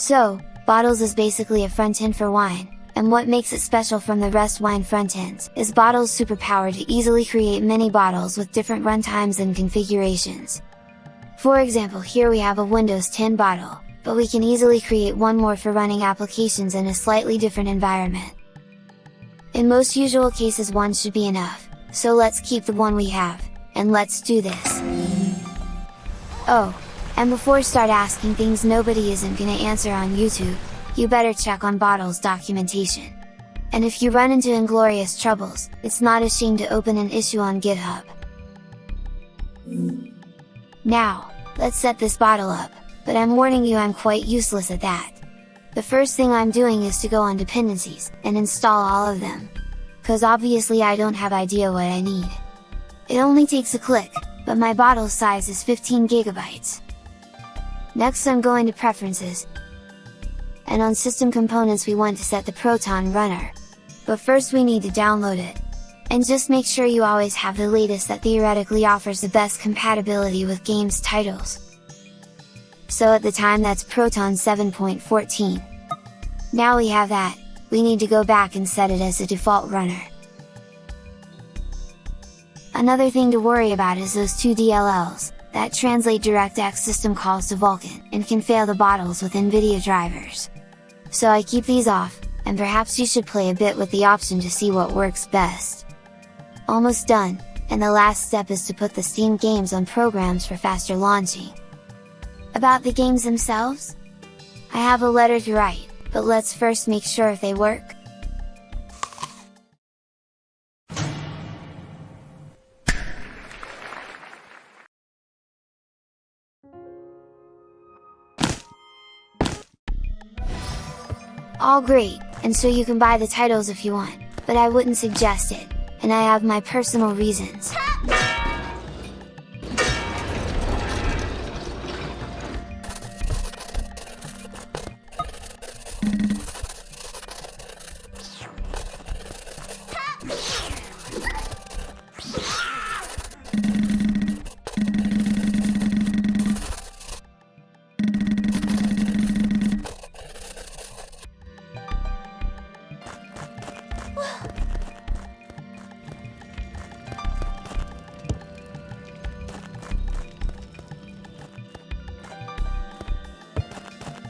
So, Bottles is basically a front end for wine, and what makes it special from the rest wine front ends is Bottle's superpower to easily create many bottles with different runtimes and configurations. For example here we have a Windows 10 bottle, but we can easily create one more for running applications in a slightly different environment. In most usual cases one should be enough, so let's keep the one we have, and let's do this! Oh, and before start asking things nobody isn't gonna answer on YouTube, you better check on Bottle's documentation. And if you run into inglorious troubles, it's not a shame to open an issue on GitHub. Now, let's set this bottle up, but I'm warning you I'm quite useless at that. The first thing I'm doing is to go on dependencies, and install all of them. Cause obviously I don't have idea what I need. It only takes a click, but my bottle size is 15 gigabytes. Next I'm going to preferences, and on system components we want to set the Proton runner. But first we need to download it. And just make sure you always have the latest that theoretically offers the best compatibility with games titles. So at the time that's Proton 7.14. Now we have that, we need to go back and set it as a default runner. Another thing to worry about is those two DLLs, that translate DirectX system calls to Vulkan, and can fail the bottles with NVIDIA drivers. So I keep these off, and perhaps you should play a bit with the option to see what works best. Almost done, and the last step is to put the Steam games on programs for faster launching. About the games themselves? I have a letter to write, but let's first make sure if they work. All great, and so you can buy the titles if you want, but I wouldn't suggest it, and I have my personal reasons.